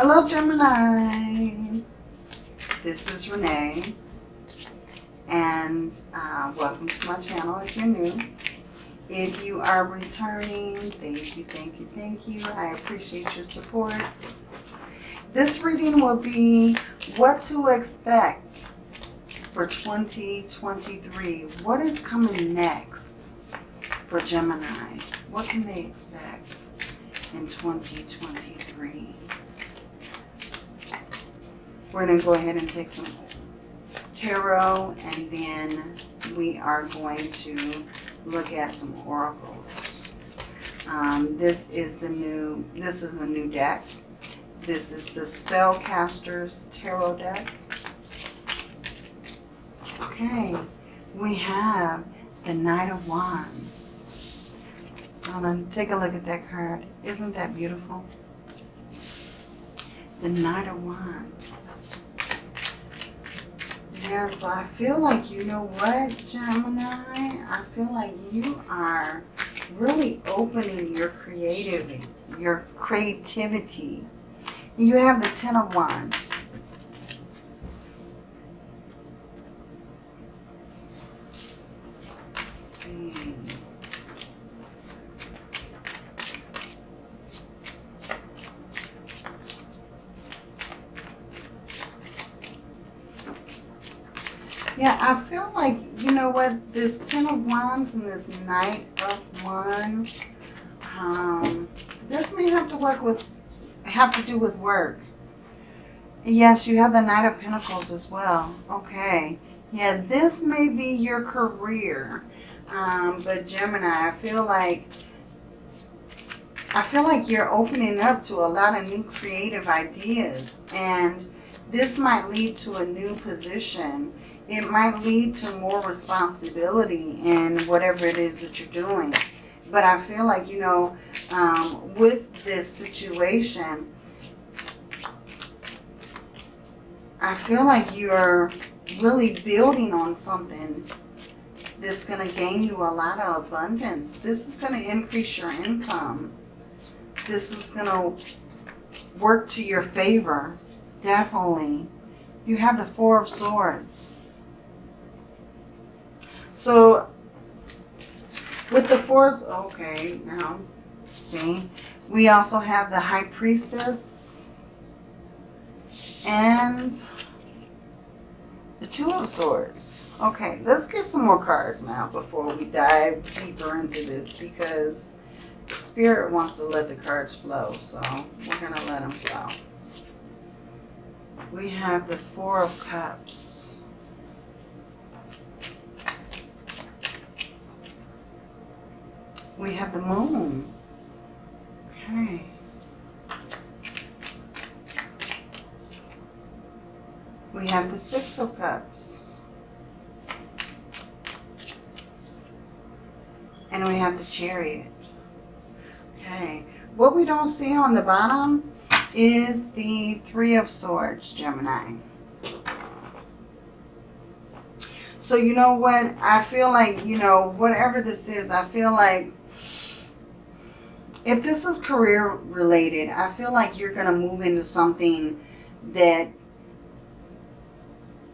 Hello, Gemini. This is Renee. And uh, welcome to my channel if you're new. If you are returning, thank you, thank you, thank you. I appreciate your support. This reading will be what to expect for 2023. What is coming next for Gemini? What can they expect in 2023? We're going to go ahead and take some tarot and then we are going to look at some oracles. Um, this is the new, this is a new deck. This is the Spellcasters Tarot deck. Okay, we have the Knight of Wands. Hold on, take a look at that card. Isn't that beautiful? The Knight of Wands. Yeah, so I feel like, you know what, Gemini? I feel like you are really opening your creativity, your creativity. You have the Ten of Wands. Let's see. Yeah, I feel like, you know what, this Ten of Wands and this Knight of Wands, um, this may have to work with, have to do with work. Yes, you have the Knight of Pentacles as well. Okay. Yeah, this may be your career. Um, but Gemini, I feel like, I feel like you're opening up to a lot of new creative ideas. And this might lead to a new position it might lead to more responsibility in whatever it is that you're doing. But I feel like, you know, um, with this situation, I feel like you're really building on something that's going to gain you a lot of abundance. This is going to increase your income. This is going to work to your favor, definitely. You have the Four of Swords. So with the fours, okay, now see, we also have the High Priestess and the Two of Swords. Okay, let's get some more cards now before we dive deeper into this because Spirit wants to let the cards flow, so we're going to let them flow. We have the Four of Cups. We have the moon. Okay. We have the Six of Cups. And we have the Chariot. Okay. What we don't see on the bottom is the Three of Swords, Gemini. So you know what? I feel like, you know, whatever this is, I feel like if this is career related, I feel like you're going to move into something that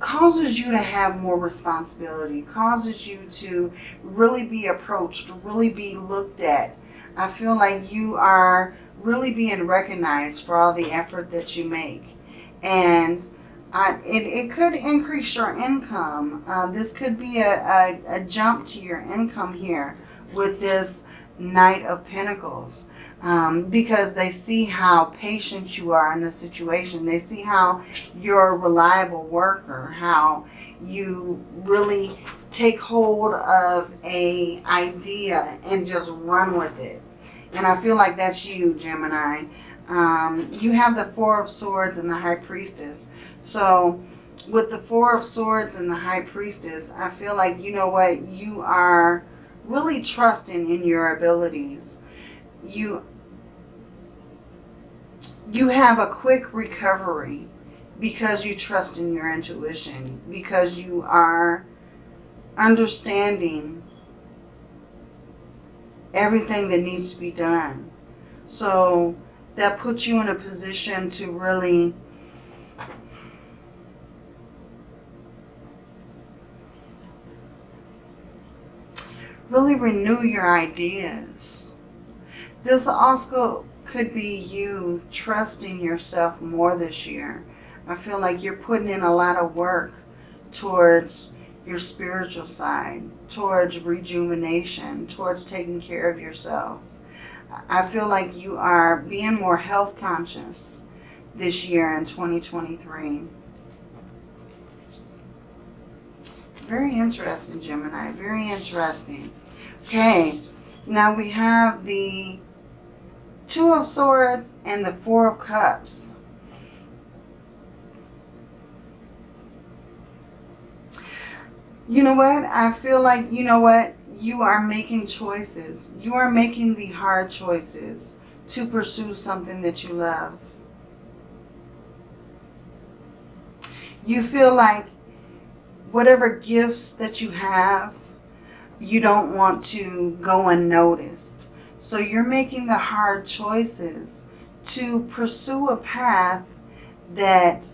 causes you to have more responsibility, causes you to really be approached, really be looked at. I feel like you are really being recognized for all the effort that you make. And I, it, it could increase your income. Uh, this could be a, a, a jump to your income here with this Knight of Pentacles. Um, because they see how patient you are in the situation. They see how you're a reliable worker, how you really take hold of a idea and just run with it. And I feel like that's you, Gemini. Um, you have the Four of Swords and the High Priestess. So with the Four of Swords and the High Priestess, I feel like, you know what, you are really trusting in your abilities. You, you have a quick recovery because you trust in your intuition, because you are understanding everything that needs to be done. So that puts you in a position to really really renew your ideas. This also could be you trusting yourself more this year. I feel like you're putting in a lot of work towards your spiritual side, towards rejuvenation, towards taking care of yourself. I feel like you are being more health conscious this year in 2023. Very interesting, Gemini. Very interesting. Okay, now we have the Two of Swords and the Four of Cups. You know what? I feel like, you know what? You are making choices. You are making the hard choices to pursue something that you love. You feel like whatever gifts that you have, you don't want to go unnoticed. So you're making the hard choices to pursue a path that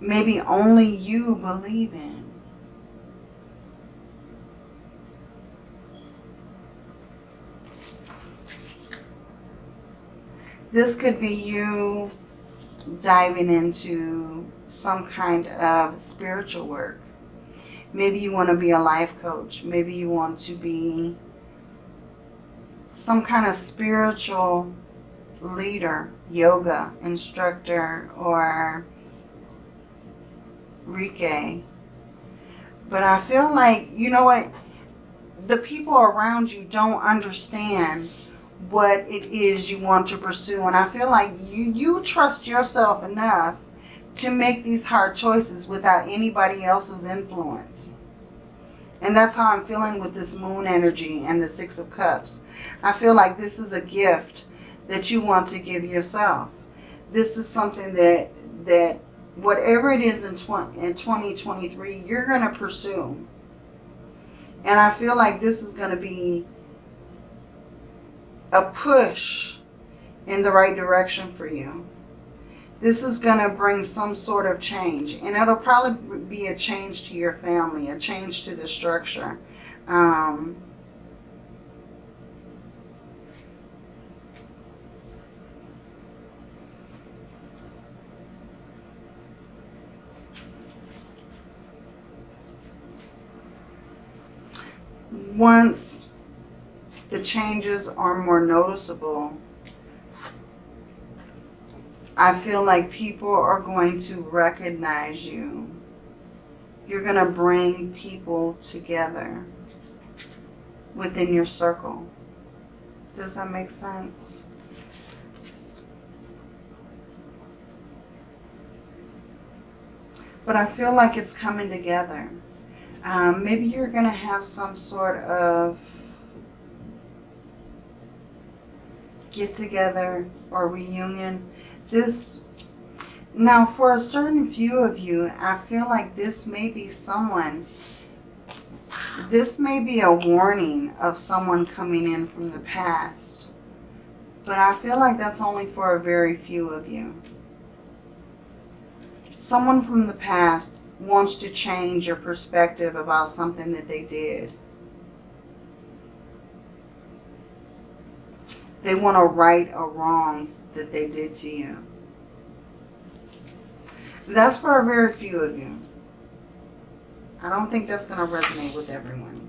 maybe only you believe in. This could be you diving into some kind of spiritual work. Maybe you want to be a life coach. Maybe you want to be some kind of spiritual leader, yoga instructor, or Reiki. But I feel like, you know what, the people around you don't understand what it is you want to pursue. And I feel like you, you trust yourself enough to make these hard choices without anybody else's influence. And that's how I'm feeling with this moon energy and the Six of Cups. I feel like this is a gift that you want to give yourself. This is something that, that whatever it is in, 20, in 2023, you're going to pursue. And I feel like this is going to be a push in the right direction for you. This is going to bring some sort of change. And it'll probably be a change to your family, a change to the structure. Um, once the changes are more noticeable, I feel like people are going to recognize you. You're going to bring people together within your circle. Does that make sense? But I feel like it's coming together. Um, maybe you're going to have some sort of get together or reunion. This, now for a certain few of you, I feel like this may be someone, this may be a warning of someone coming in from the past. But I feel like that's only for a very few of you. Someone from the past wants to change your perspective about something that they did. They want to right a wrong that they did to you. That's for a very few of you. I don't think that's going to resonate with everyone.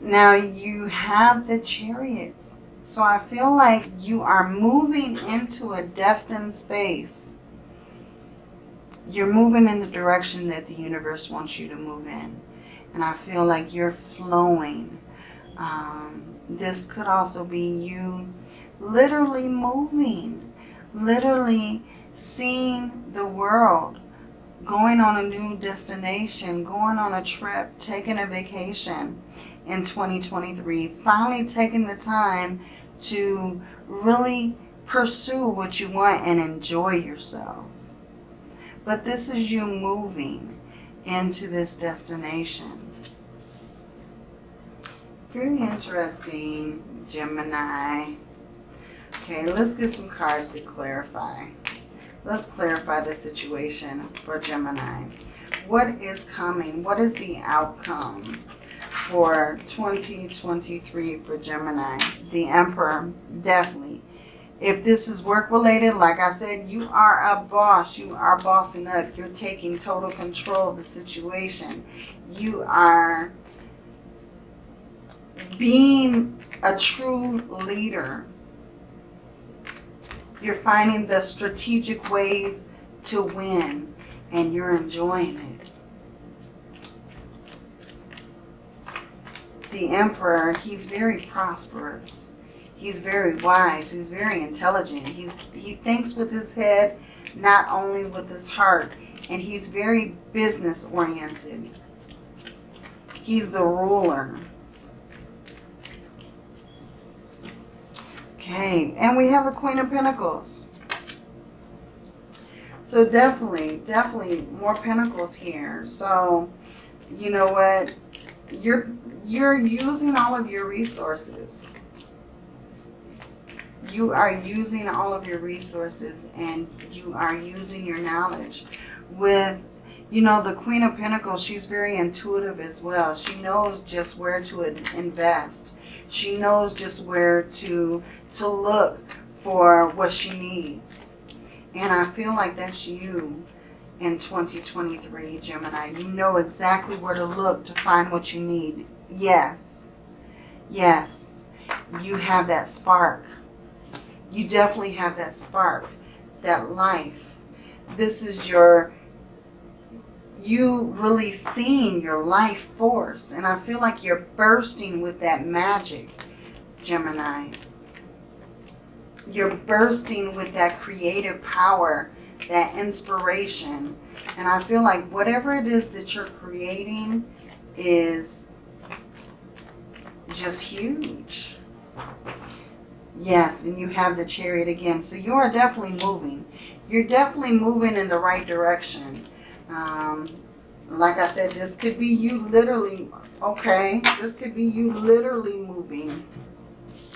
Now you have the chariots. So I feel like you are moving into a destined space. You're moving in the direction that the universe wants you to move in. And I feel like you're flowing. Um, this could also be you literally moving, literally seeing the world, going on a new destination, going on a trip, taking a vacation in 2023, finally taking the time to really pursue what you want and enjoy yourself. But this is you moving into this destination. Very interesting, Gemini. Okay, let's get some cards to clarify. Let's clarify the situation for Gemini. What is coming? What is the outcome for 2023 for Gemini? The Emperor, definitely. If this is work related, like I said, you are a boss. You are bossing up. You're taking total control of the situation. You are being a true leader. You're finding the strategic ways to win and you're enjoying it. The Emperor, he's very prosperous. He's very wise. He's very intelligent. He's He thinks with his head, not only with his heart. And he's very business oriented. He's the ruler. Okay, and we have the Queen of Pentacles. So definitely, definitely more pentacles here. So, you know what? You're you're using all of your resources. You are using all of your resources and you are using your knowledge. With, you know, the Queen of Pentacles, she's very intuitive as well. She knows just where to invest. She knows just where to, to look for what she needs. And I feel like that's you in 2023, Gemini. You know exactly where to look to find what you need. Yes. Yes. You have that spark. You definitely have that spark, that life. This is your, you really seeing your life force. And I feel like you're bursting with that magic, Gemini you're bursting with that creative power, that inspiration. And I feel like whatever it is that you're creating is just huge. Yes, and you have the chariot again. So you are definitely moving. You're definitely moving in the right direction. Um, like I said, this could be you literally, okay, this could be you literally moving.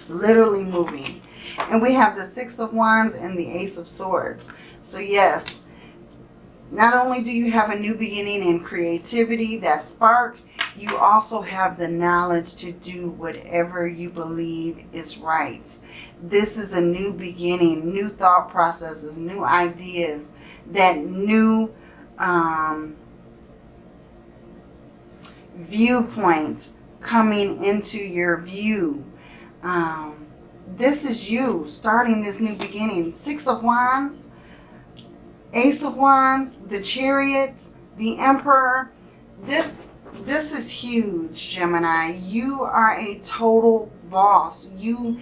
Literally moving. And we have the Six of Wands and the Ace of Swords. So yes, not only do you have a new beginning in creativity, that spark, you also have the knowledge to do whatever you believe is right. This is a new beginning, new thought processes, new ideas, that new um, viewpoint coming into your view. Um, this is you starting this new beginning. Six of Wands, Ace of Wands, the Chariots, the Emperor. This, this is huge, Gemini. You are a total boss. You,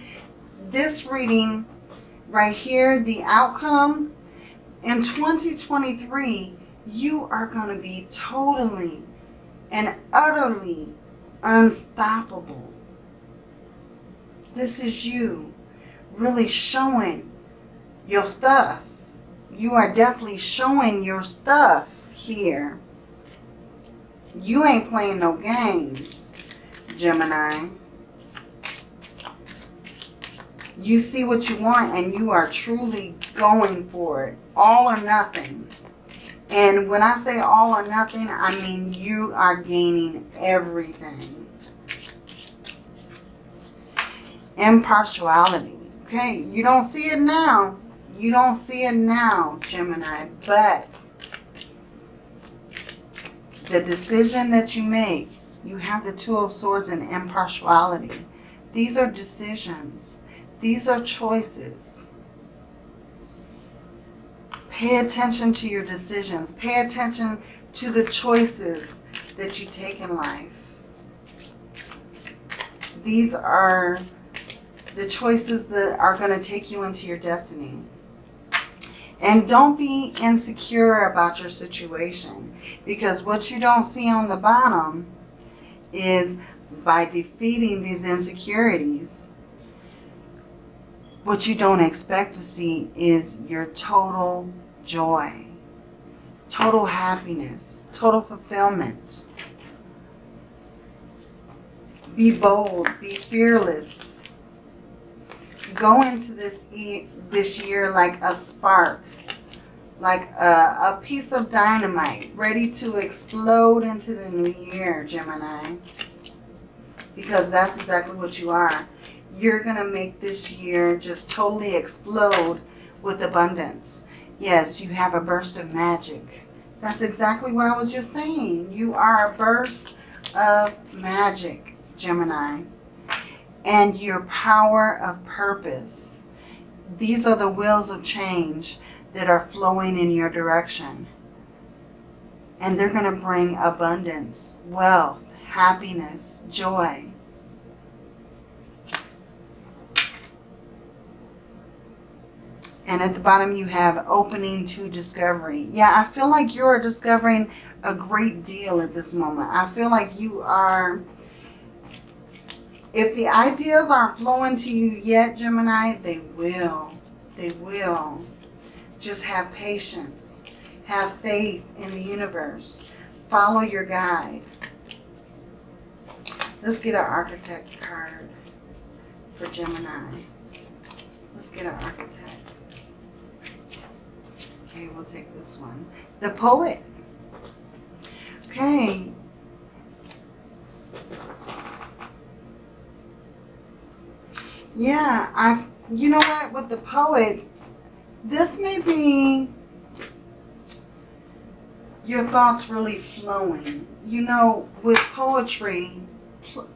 this reading right here, the outcome, in 2023, you are going to be totally and utterly unstoppable. This is you really showing your stuff. You are definitely showing your stuff here. You ain't playing no games, Gemini. You see what you want and you are truly going for it. All or nothing. And when I say all or nothing, I mean you are gaining everything. impartiality. Okay, you don't see it now. You don't see it now, Gemini, but the decision that you make, you have the Two of Swords and impartiality. These are decisions. These are choices. Pay attention to your decisions. Pay attention to the choices that you take in life. These are the choices that are going to take you into your destiny. And don't be insecure about your situation because what you don't see on the bottom is by defeating these insecurities, what you don't expect to see is your total joy, total happiness, total fulfillment. Be bold, be fearless, go into this e this year like a spark, like a, a piece of dynamite ready to explode into the new year, Gemini. Because that's exactly what you are. You're going to make this year just totally explode with abundance. Yes, you have a burst of magic. That's exactly what I was just saying. You are a burst of magic, Gemini. And your power of purpose. These are the wheels of change that are flowing in your direction. And they're going to bring abundance, wealth, happiness, joy. And at the bottom you have opening to discovery. Yeah, I feel like you're discovering a great deal at this moment. I feel like you are, if the ideas aren't flowing to you yet, Gemini, they will. They will. Just have patience. Have faith in the universe. Follow your guide. Let's get an archetype card for Gemini. Let's get an archetype. Okay, we'll take this one. The poet. Okay. Yeah, I've, you know what, with the poets, this may be your thoughts really flowing. You know, with poetry,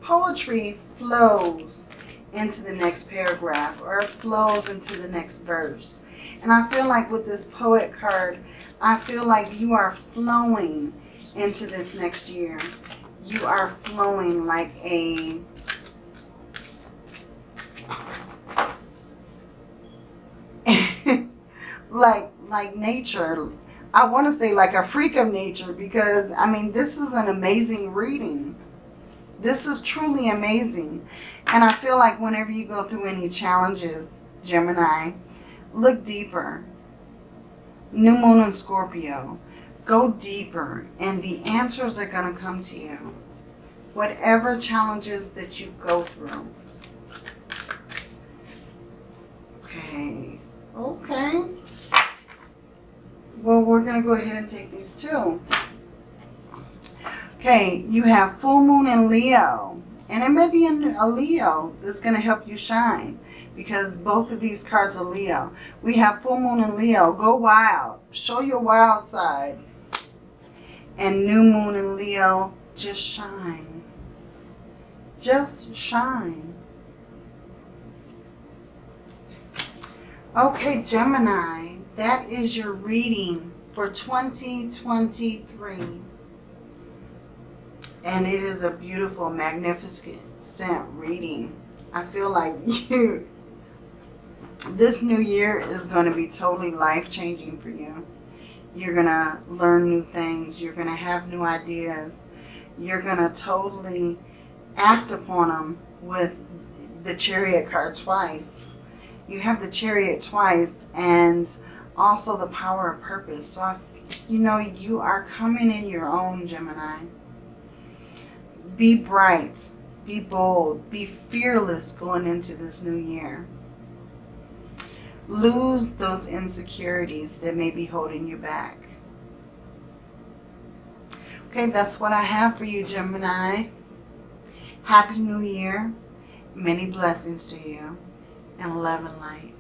poetry flows into the next paragraph or flows into the next verse. And I feel like with this poet card, I feel like you are flowing into this next year. You are flowing like a like like nature. I want to say like a freak of nature because I mean this is an amazing reading. This is truly amazing. And I feel like whenever you go through any challenges, Gemini, look deeper. New Moon in Scorpio. Go deeper and the answers are going to come to you. Whatever challenges that you go through. Okay. Okay. Well, we're going to go ahead and take these two. Okay, you have full moon in Leo. And it may be in a Leo that's going to help you shine because both of these cards are Leo. We have full moon in Leo. Go wild. Show your wild side. And new moon in Leo, just shine. Just shine. Okay, Gemini, that is your reading for 2023. And it is a beautiful, magnificent scent reading. I feel like you, this new year is going to be totally life-changing for you. You're going to learn new things. You're going to have new ideas. You're going to totally act upon them with the chariot card twice. You have the chariot twice and also the power of purpose. So, I, you know, you are coming in your own, Gemini. Be bright. Be bold. Be fearless going into this new year. Lose those insecurities that may be holding you back. Okay, that's what I have for you, Gemini. Happy New Year. Many blessings to you. And love and light.